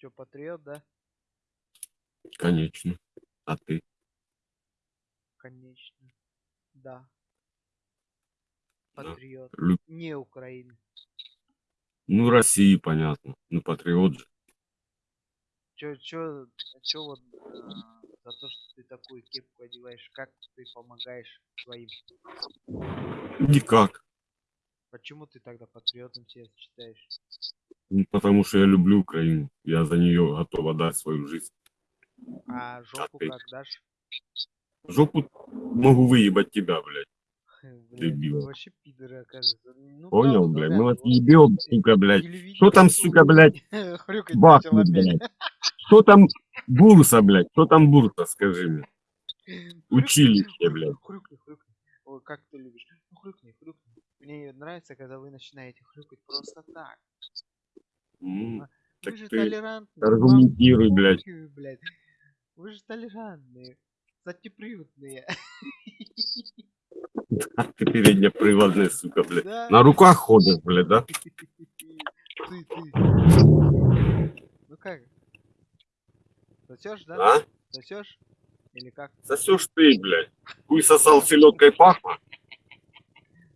Чё, патриот, да? Конечно. А ты? Конечно. Да. Да. Патриот. Лю- Не Украины. Ну, России, понятно. Ну, патриот же. Чё, чё, чё вот э, за то, что ты такую кепку одеваешь, как ты помогаешь своим? Никак. Почему ты тогда патриотом себя считаешь? Ну, потому что я люблю Украину. Я за нее готов отдать свою жизнь. А жопу ты? как дашь? Жопу могу выебать тебя, блядь. Дебил. вообще пидоры, оказывается. Ну, Понял, правда блядь? вас вот ебем, сука, блядь. Что там, сука, блядь, бахнет, опять. блядь? Что там бурса, блядь? Что там бурса, скажи мне? Училище, блядь. Хрюкни, хрюкни. Ой, как ты любишь. Ну, хрюкни, хрюкни. Мне нравится, когда вы начинаете хрюкать просто так. М, Вы же толерантные. аргументируй, блядь. блядь. Вы же толерантные. Затеприводные. А ты переднеприводная, сука, блядь. Да. На руках ходишь, блядь, да? Ты, ты. Ну как? Сосешь, да? А? Сосешь? Или как? Сосешь ты, блядь. Хуй сосал селедкой пахло?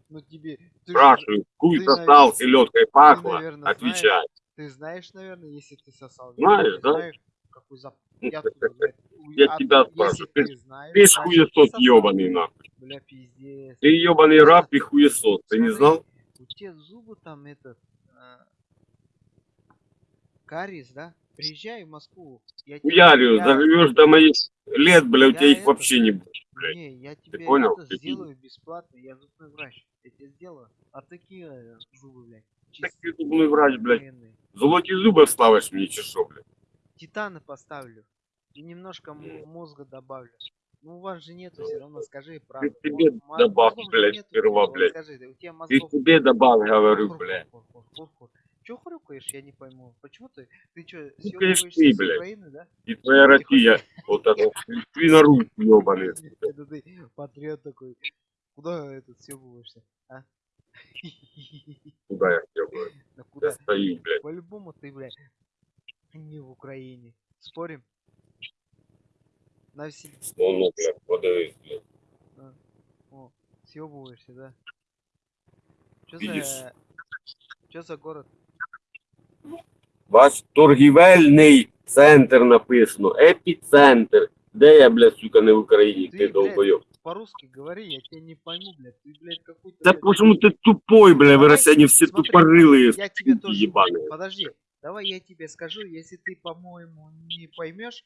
Ну тебе... Спрашиваю, хуй сосал селедкой пахло? Отвечай. Ты знаешь, наверное, если ты сосал. Знаешь, да? знаю, какой запах. Я, откуда знаю? Уй, Я а тебя спрашиваю, ты- ты знаешь, Ты ж хуесос ебаный, нахуй. Бля, пиздец. Ты ебаный раб и хуесос, ты не знал? У тебя зубы там этот... а, кариес, да? Приезжай в Москву. Я Хуярю, я- заживешь до моих лет, бля, у тебя их это- вообще не будет, блядь. Не, я тебе понял? это сделаю бесплатно, я зубной врач. Я тебе сделаю. А такие э, зубы, блядь. Так чисто ты зубной врач, блядь. военные. Золоті зуби вставиш мені чи що, блядь? Титаны поставлю. И немножко мозга добавлю. Ну у вас же нету все равно, скажи Ты правду. мо- добавь, мозгов же блядь, нету, сперва, блядь. Скажи, у тебя Ты себе добавь, говорю, Хур, блядь. хур, хрюкаешь, я не пойму. Почему ты? Ты конечно, съёбываешься ты, с блядь. Украины, да? И твоя Россия, вот это, свинорус ебаный. Это ты патриот такой. Куда этот съебываешься, а? Куда я ебаю? Да Я куда? стою, блядь. По-любому ты, блядь, не в Украине. Спорим? На все... Ну, ну, блядь, подивись, блядь. О, съебываешься, да? Чё Видишь? за... Чё за город? Ваш торгівельний центр написано, епіцентр. Де я, блядь, сука, не в Україні, Ти, ти блядь, долбойоб. По-русски говори, я тебя не пойму, блядь. Ты, блядь, какой-то... Да блядь, почему ты тупой, бля, вы россияне все смотри, тупорылые, Я тебе тоже... ебаные. Подожди, давай я тебе скажу, если ты, по-моему, не поймешь,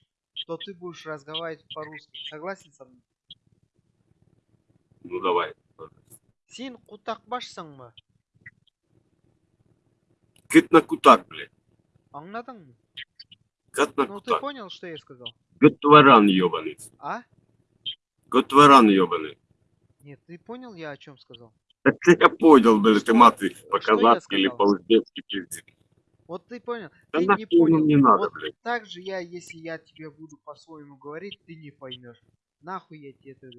то ты будешь разговаривать по-русски. Согласен со мной? Ну давай. Сен кутакбашсың Кыт на кутак, блядь. Аңладың мı? Кат на Ну ты кутак. понял, что я сказал? Готваран ебаный. А? Готваран ебаный. Нет, ты понял, я о чем сказал? Так я понял, блядь, Что? ты маты Что я по-казахски или сказал? по-узбекски пиздец. Вот ты понял. Да ты нахуй не понял. нам не надо, вот блядь. так же я, если я тебе буду по-своему говорить, ты не поймешь. Нахуй я тебе это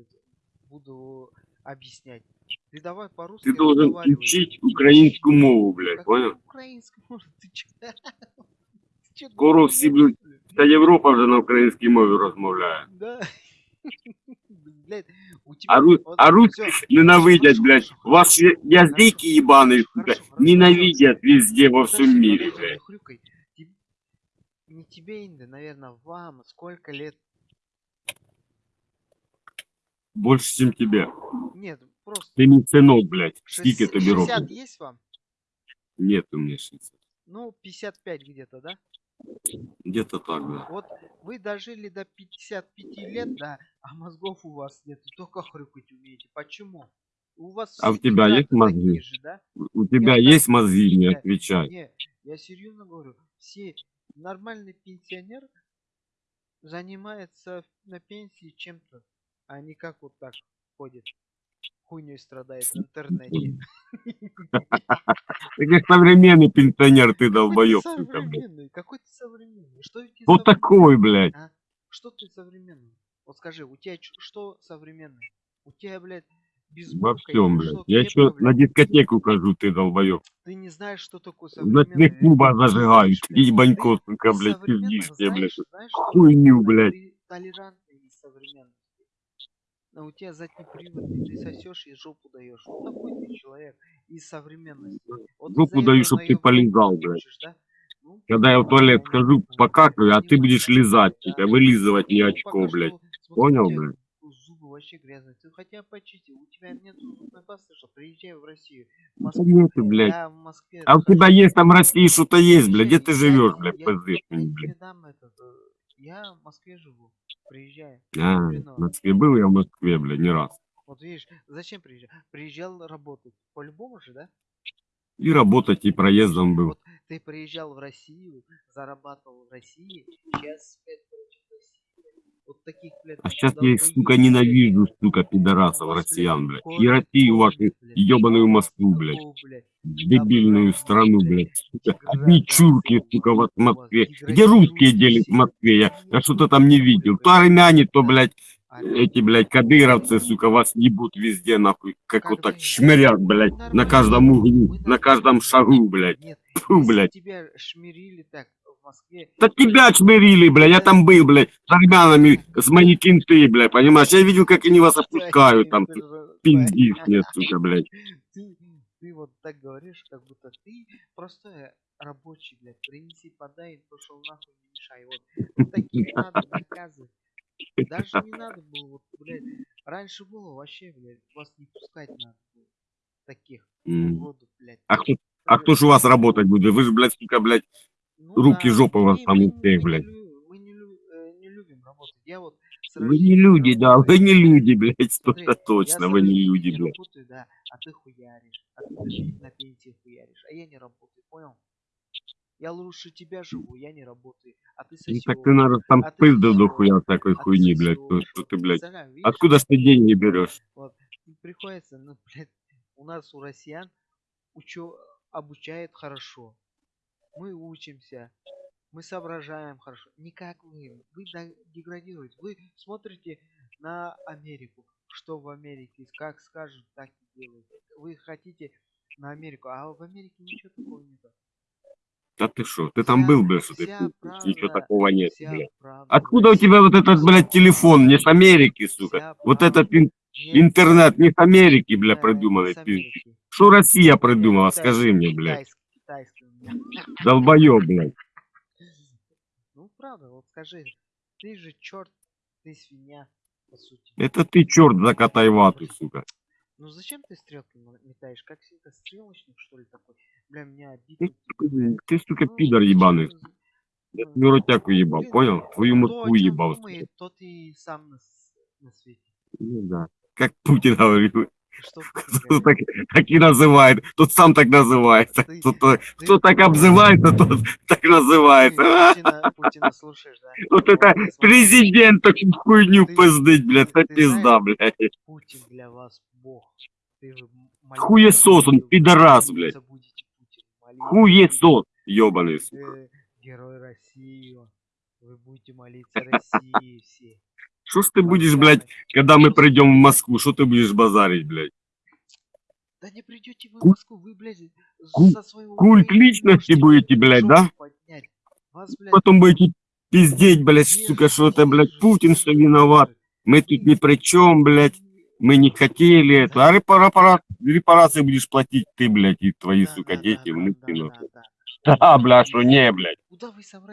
буду объяснять. Ты давай по-русски Ты должен разговаривай. учить украинскую мову, блядь, Какую понял? Украинскую, может, ты чё? Ты чё, Скоро дурак, всі что будуть- ли? Вся Європа вже на українській мові розмовляє. Да. Блядь, у тебя... А, ру... вот а русских всё. ненавидять, Хорошо, блядь. хорошо, Ваши языки ебаные, Хорошо, сука, хорошо, ненавидят везде во Подожди, всем мире, подожди, не блядь. хрюкай. Теб- Не тебе, Инда, наверное, вам сколько лет? Больше, чем тебе. Нет, просто... Ты не сынок, блядь. Скільки шесть- тобі 60 років? есть вам? Нет у меня 60. Ну, 55 где-то, да? Где-то так, да. Вот вы дожили до 55 лет, да, а мозгов у вас нет, только хрюкать умеете. Почему? У вас А у тебя есть мозги? же, да? У тебя так- есть мозги, не Я- отвечай. Не, я серьезно говорю, все нормальный пенсионер занимается на пенсии чем-то, а не как вот так ходит, хуйней страдает в интернете. Ты как современный пенсионер, ты блядь. современный, какой ты современный? Что тебе Вот современный? такой, блядь. А? Что ты современный? Вот скажи, у тебя что современное? У тебя, блядь, без Во всем, блядь. что, Я еще на дискотеку хожу, ты долбоёб. Ты не знаешь, что такое Ты зажигаю. знаешь, Ты блядь, ебанько, сука, блядь, пиздишь мне, блядь. что Хуйню, блядь. толе- толерантный и современный. Но у тебя задний привод, и ты сосешь и жопу даешь. Вот такой ты человек из современности. Вот Жопу даю, этого чтоб на ты ты блядь. да? Ну, Когда я в туалет схожу, могу, покакаю, а ты будешь лизать, сука, вылизывать мне Ну, очко, блядь. Понял, тебя блядь? Зубы вообще грязные. Ты хотя бы почисти. У тебя нет зубной пасты, что приезжай в Россию. В Да Москву. нету, блядь. Я в Москве. А у тебя есть там в России что-то есть, блядь? Где ты живешь, блядь, я- пизды Я тебе блядь? дам этот. Я в Москве живу. Приезжай. А, в Москве был я в Москве, блядь, не раз. Вот видишь, зачем приезжал? Приезжал работать. По-любому же, да? И работать, и проездом был. Вот ты приезжал в Россию, зарабатывал в России, сейчас опять. Вот таких, блядь, А сейчас я их, сука, ненавижу, сука, пидорасов, россиян, блядь. И Россию вашу ебаную Москву, блядь. Дебильную страну, блядь, сука. Одни чурки, сука, вот в Москве. Где русские делят в Москве? Я, я что-то там не видел. То армяне, то, блядь, эти, блядь, кадыровцы, сука, вас ебут везде, нахуй. Как вот Когда так шмырят, блядь, на каждом углу, на каждом шагу, блядь. Фу, блядь. тебя шмирили так в Москве, Да тебя чмырили, блядь, я там был, блядь, с армянами, с мои кенты, блядь, понимаешь? Я видел, как они вас опускают, там, пиздишь мне, сука, блядь. Ты, ты вот так говоришь, как будто ты простой рабочий, блядь. Принеси, подай, пошел нахуй, не мешай. Вот, таких надо наказывать. Даже не надо было, вот, блядь. Раньше было вообще, блядь, вас не пускать надо было. Таких М. уродов, блядь. А кто, а кто ж у вас работать будет? Вы же, блядь, сука, блядь, руки, жопа у вас там у всех, блядь. Мы не, э, не любим работать. Я вот вы не люди, да, вы не люди, блядь, что-то точно, вы не люди, блядь. работаю, да, а ты хуяришь, а ты на- пенсии хуяришь, а я не работаю, понял? Я лучше тебя живу, я не работаю, а ты Ну, сосешь. так ты, надо, там а сосёшь, дохуя всякой а хуйни, блядь, что, сосёшь. что ты, блядь. Откуда ж ты деньги берешь? вот, приходится, ну, блядь, у нас, у россиян, учё, обучают хорошо. Мы учимся, мы соображаем хорошо. Не как вы. Вы деградируете. Вы смотрите на Америку. Что в Америке, как скажут, так и делают. Вы хотите на Америку, а в Америке ничего такого нет. Да ты что, ты там Вся- был, блядь, что ты? Ничего такого нет, блядь. правда Откуда у тебя вот этот, блядь, телефон? Не с Америки, сука. Вот правда. этот ин- Нет, интернет не с Америки, бля, да, не придуманный, с пиздишь. Америки. Что Россия придумала, скажи мне, блядь. блядь. Ну, правда, вот скажи, ты же черт, ты свинья, по сути. Это ты, черт, закатай вату, сука. Ну зачем ты стрелки метаешь? Как всегда, стрелочник, что ли, такой? Бля, меня обидно. Ты, ты, сука, Ну, пидор ебаный. Я ну, твою ротяку ебал, блин, понял? Твою чём ебал. думает, тот и сам на, на свете. Ну да. Как Путин говорил. Что так, и называет, тот сам так называется. Ты- Кто, то- ты- кто так обзывается, тот так называется. Путина, Путина слушаешь, да? Вот это президент такую хуйню пиздыть, блядь, это пизда, блядь. Путин для вас бог. Хуесос он, пидорас, блядь. Хуесос, ебаный, сука. Герой России. Вы будете молиться России все. Что ж ты будешь, блядь, когда мы придем в Москву, что ты будешь базарить, блядь? Да не придете вы в Москву, вы, блядь, со своего Культ личности будете, блядь, да? Вас, блядь, Потом будете пиздеть, блядь, сука, что это, блядь, Путин, что виноват. Мы тут ни при чем, блядь. Мы не хотели это. А репара- пара- репарации будешь платить ты, блядь, и твои, Да, сука, да, дети, да, внуки, да, да, да. Да, бля, что не, блядь.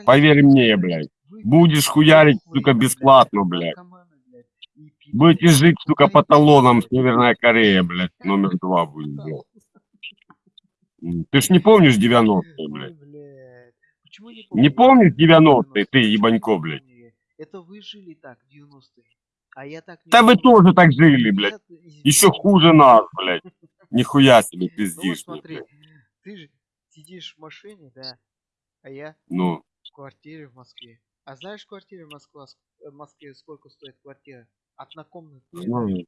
Поверь мне, блядь. Будешь хуярить, сука, бесплатно, блядь. Будете жить, сука, по талонам. Северная Корея, блядь. Номер два будет. М, Ты ж не помнишь 90-е, блядь? Не помнишь 90-е, ты, ебанько, блядь? Это вы жили так, 90-е. А я так не Да вы тоже так жили, блядь. Еще хуже нас, блядь. Нихуя себе Ну вот пиздишь, смотри, ты же сидишь в машине, да, а я Ну, в квартире в Москве. А знаешь, в квартире в Москве, в Москве сколько стоит квартира? Однокомнатная. ну,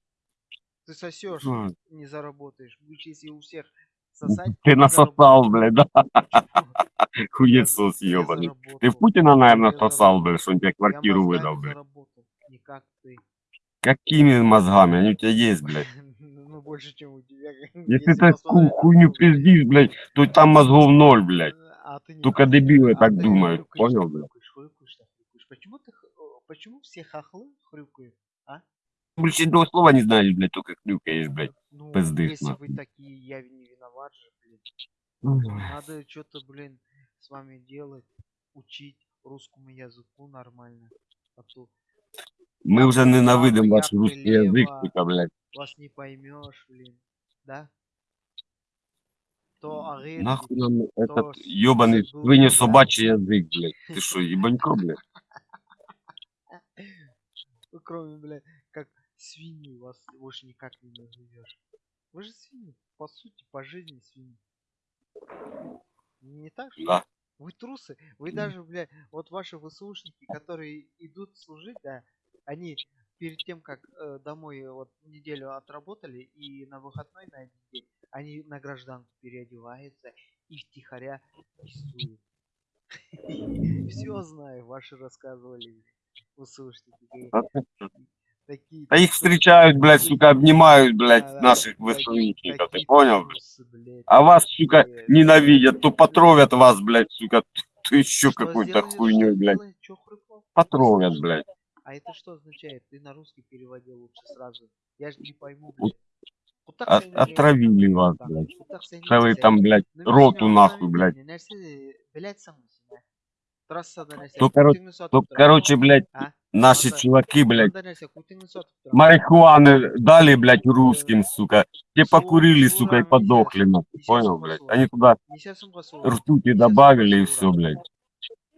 Ты сосешь, ну, не заработаешь. Будешь, если у всех сосать, ты насосал, блядь, да? Хуесос ебаный. Ты Путина, наверное, сосал, блядь, что он тебе квартиру выдал, блядь. заработал, не как ты. Какими мозгами? Они у тебя есть, блядь. Ну, больше, чем у тебя. Если ты на хуйню пиздишь, блядь, то там мозгов ноль, блядь. А Только дебилы А так думают, понял, блядь? хрюкаешь, хрюкаешь, так хрюкаешь. Почему ты, х- э, почему все хохлы хрюкают? Больше этого слова не знаешь, блядь, только крюкаешь, блядь. Ну, Пиздишь, если вы нахуй. такие, я не виноват же, блин. Надо что-то, блин, с вами делать, учить русскому языку нормально. А то Мы уже вправо, ненавидим я ваш русский язык, сука, блядь. вас не поймешь, блин. Да? То агир, Нахуй нам этот ёбаный свинья собачий язык, блядь. Ты что, ебанько, блядь? Кроме, блядь, как свиньи вас больше никак не назовешь. Вы же свиньи, по сути, по жизни свиньи. Не так же? Да. Вы трусы, вы даже, блядь, вот ваши ВСУшники, которые идут служить, да, они перед тем, как э, домой вот неделю отработали и на выходной на один день, они на гражданку переодеваются и втихаря пиздуют. Все знаю, ваши рассказывали Говорит, А Такие А их встречают, блядь, сука, обнимают, блядь, да-да, наших ВСУников, ты понял, блядь? А вас, сука, ненавидят, то потровят вас, блядь, сука, то еще какой-то хуйней, блядь. Потровят, блядь. А это что означает? Ты на русский переводи лучше сразу. Я же не пойму, блядь. Вот От- отравили вас, блядь. Целый там, блядь, роту нахуй, блядь. не нәрсе білет самсың ә трассада нәрсе То, коро- күтіңді сатып То, тұрады. короче, блядь, а наши Ладно. чуваки, блядь, мынандай нәрсе күтіңді сатып тұрады марихуаны дали, блядь, русским, сука. Те Сура- покурили, сура сука, и нельзя. подохли, нахуй, Несёшь понял, по блядь? сура. Они туда несесің ғой сол ртути Несёшь добавили и по все, сура. блядь.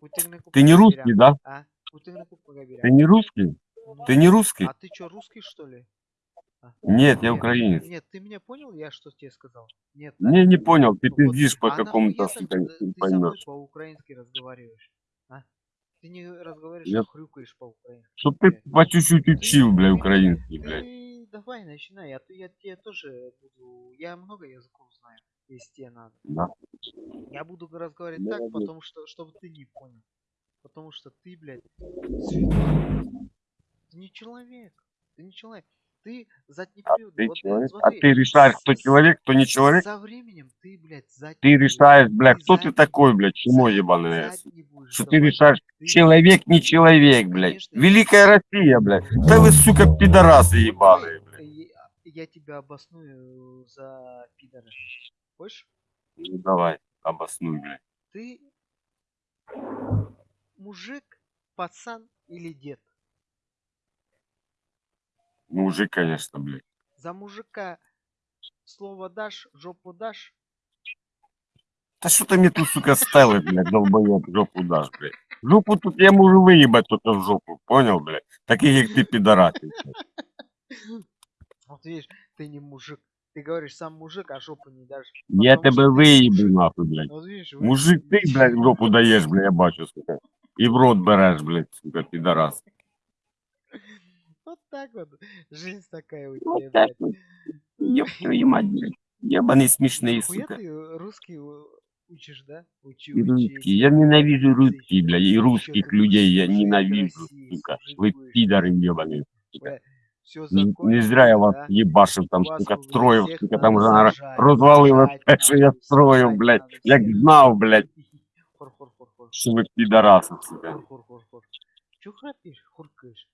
күтіңді Ты не купуға русский, берем. да? а күтіңді купуға берем. Ты не русский? Ну, Ты не русский? а ты что русский что ли А. Нет, я Нет, украинец. Нет, ты меня понял, я что тебе сказал? Нет. да? Не, не понял, ты Вот. пиздишь по А какому-то, нахуя сука, тогда не ты со мной поймешь. по-украински разговариваешь? А? Ты не разговариваешь, Я- а хрюкаешь по-украински. Чтоб ты по чуть-чуть учил, бля, украинский, блядь. Ты давай начинай, а то я тебе тоже буду... Я много языков знаю, если тебе надо. Да. Я буду разговаривать так, Молодец. потому что, чтобы ты не понял. Потому что ты, блядь. Ты не человек. Ты не человек. Ты задний А период. ты вот, человек? А смотри, ты решаешь, кто человек, кто не человек? Со временем ты, блядь, задний Ты решаешь, бля, кто ты такой, блядь, задний будешь Что ты решаешь, Ты- человек, не человек, блядь. Конечно, Великая Россия, блядь. Да вы, сука, пидорасы ебаные, блядь. Я тебя обосную за пидора. Хочешь? Ну давай, обоснуй, блядь. Ты мужик, пацан или дед? Мужик, конечно, блядь. За мужика слово дашь, жопу дашь? Да что ты мне тут, сука, ставишь, блядь, долбоёб, жопу дашь, блядь. Жопу тут я могу выебать только в жопу, понял, блядь? Таких, как ты, блядь. Вот видишь, ты не мужик. Ты говоришь, сам мужик, а жопу не дашь. Я ты выебу, нахуй, блядь. Вот видишь, вы- Мужик, ты, блядь, жопу даешь, блядь, я бачу, сука. И в рот берешь, блядь, сука, пидорас. Так вот. Жизнь такая у Вот тебя, так блядь. Ёб твою мать, блядь. Ебаные смешные, сука. ты русский учишь, да? Учи, учи. русские. Я ненавижу русские, блядь, и русских людей я ненавижу, сука. Вы пидоры ебаные. Все Не, не зря я вас ебашил там, сука, строил, сука, там уже наверное, те, що я сажать блядь. всех. знав, блядь, що ви підараси, сука. Чё храпишь, хуркаешь?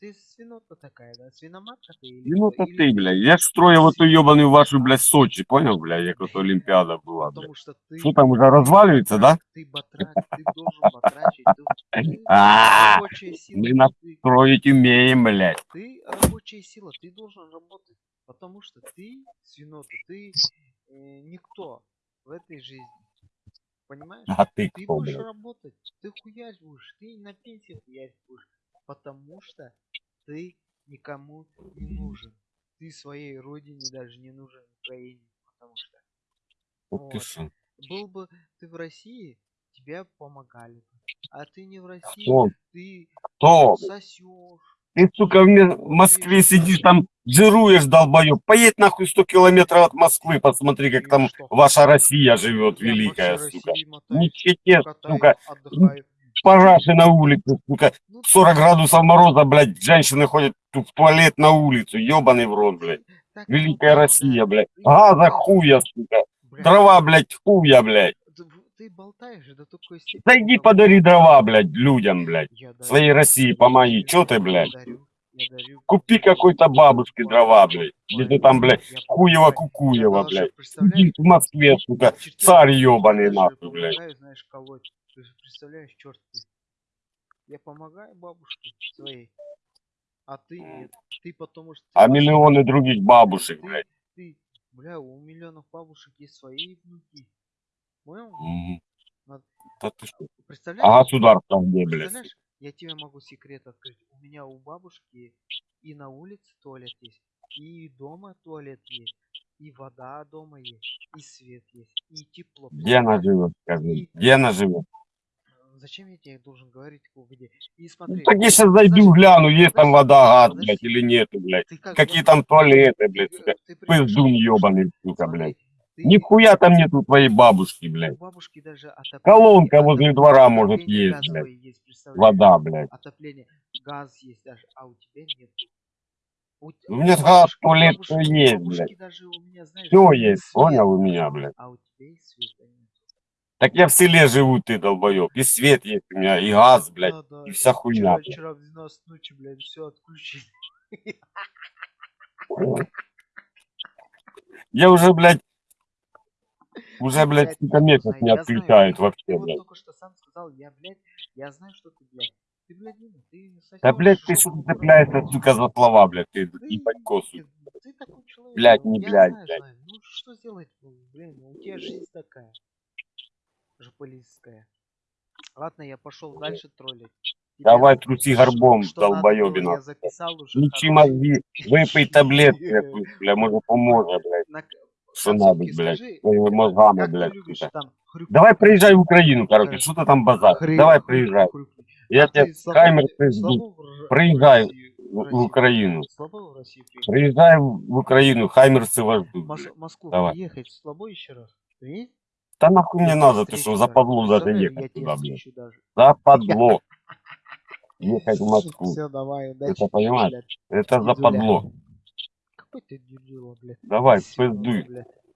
Ты свинота такая, да? Свиноматка ты или Ну кто? то Или ти, блядь. Я ж строїв оту йобану вашу, блядь, Сочі, поняв, блядь, як ото Олімпіада була, блядь. Потому что ты... Що там уже ты розвалюється, да? батрак, Ты батрак, ты должен батрачить. Ты, ты А, рабочая сила. мы на- ты- Строїть умеем, блядь. ты рабочая сила, ты должен работать, потому что ты свинота, ты э, никто в этой жизни, понимаешь? А ти Ты хто, будешь блядь? работать, ты хуярь будешь, ты на пенсии хуярь будешь, потому что ты никому не нужен, ты своей родине даже не нужен Украине, потому что ти вот. был бы ты в России, тебе помогали бы, а ты не в России, Хто? ты Хто? сосешь. Ты, сука, в Москве сидишь там, жируешь, долбоёб. Поедь нахуй 100 километров от Москвы, посмотри, как Я там ваша Россия живет, великая, сука. Катаюсь, сука. Параши на улице, сука. Ну, 40 градусов мороза, блядь, женщины ходят в туалет на улицу, ебаный в рот, блядь. Так Великая болтай, Россия, блядь. Газа хуя, сука. блядь. Дрова, блядь, хуя, блядь. Ты, болтаешь до такой степени. Зайди подари дрова, блядь, людям, блядь. Я. Своей России помоги. Чё ты, блядь? Купи какой-то бабушке дрова, блядь. Где-то там, блядь, кукуево, даже, блядь. Сидит в Москве, сука. Царь даже нахуй, блядь. знаешь, колоть. Ты представляешь, черт ты. Я помогаю бабушке своей. А ты. Ты потому что... А миллионы других бабушек, блядь. ты, бля, у миллионов бабушек есть свои внуки. Понял? Мгм. Надо- Да ты что? Представляешь? А государство где, блядь? Представляешь, я тебе могу секрет открыть. У меня у бабушки и на улице туалет есть, и дома туалет есть, и вода дома есть, и свет есть, и тепло. Где она живет, скажи? И- Где она живет? Зачем я тебе должен говорить, где? И Ну, смотри. так я сейчас зайду, подожди, гляну, есть там вода, газ, блядь, или нету, блядь. ты как Какие там туалеты, ты блядь, ты приезжал, Пиздун ебаный, сука, блядь. Нихуя там нету твоей бабушки, блядь. бабушки даже отопление. Колонка возле двора может есть, блядь. есть? Вода, блядь. Отопление, газ есть даже, а у тебя нет. У, У меня газ, туалет, у есть, блядь. меня, знаешь, Все есть, свет, понял у меня, блядь. А у тебя и света нет. Так я в селе живу, ты долбоеб. И свет есть у меня, и газ, блядь. Да, да. и вся хуйня, Вчера, вчера в 12 ночи, блядь, все отключили. Я уже, блядь, уже, блядь, сколько месяцев не знаю, отключают вообще, блядь. только что сам сказал, я, блядь, я знаю, что ты, блядь. Ты, блядь, ты Да, блядь, ты что цепляешься, сука, за слова, блядь, ты Ты, ебанько, сука. ты- такой человек. Блядь, не блядь, знаю, блядь. знаю. Ну что сделать, блин, ну, у тебя жизнь такая. Жополистская. Ладно, я пошел дальше троллить. Давай труси горбом, долбоебина. Включи мозги, выпей таблетки, бля, может поможет, блядь. Что надо, блядь, своими мозгами, как ты блядь, Давай приезжай в Украину, короче, что ты там базар? Давай приезжай. Я А тебе ты пизду. Приезжай в, Украину. Приезжай в Украину, Хаймерсы вас ждут. Москву Давай. приехать слабо еще раз? Да нахуй мне надо, ты что, даже. западло Представляешь, ехать туда, блядь. Западло. Ехать в Москву. Все, давай, удачи. Это понимаешь? Это Дедуля. западло. Какой ты блядь? Давай, пиздуй. блядь.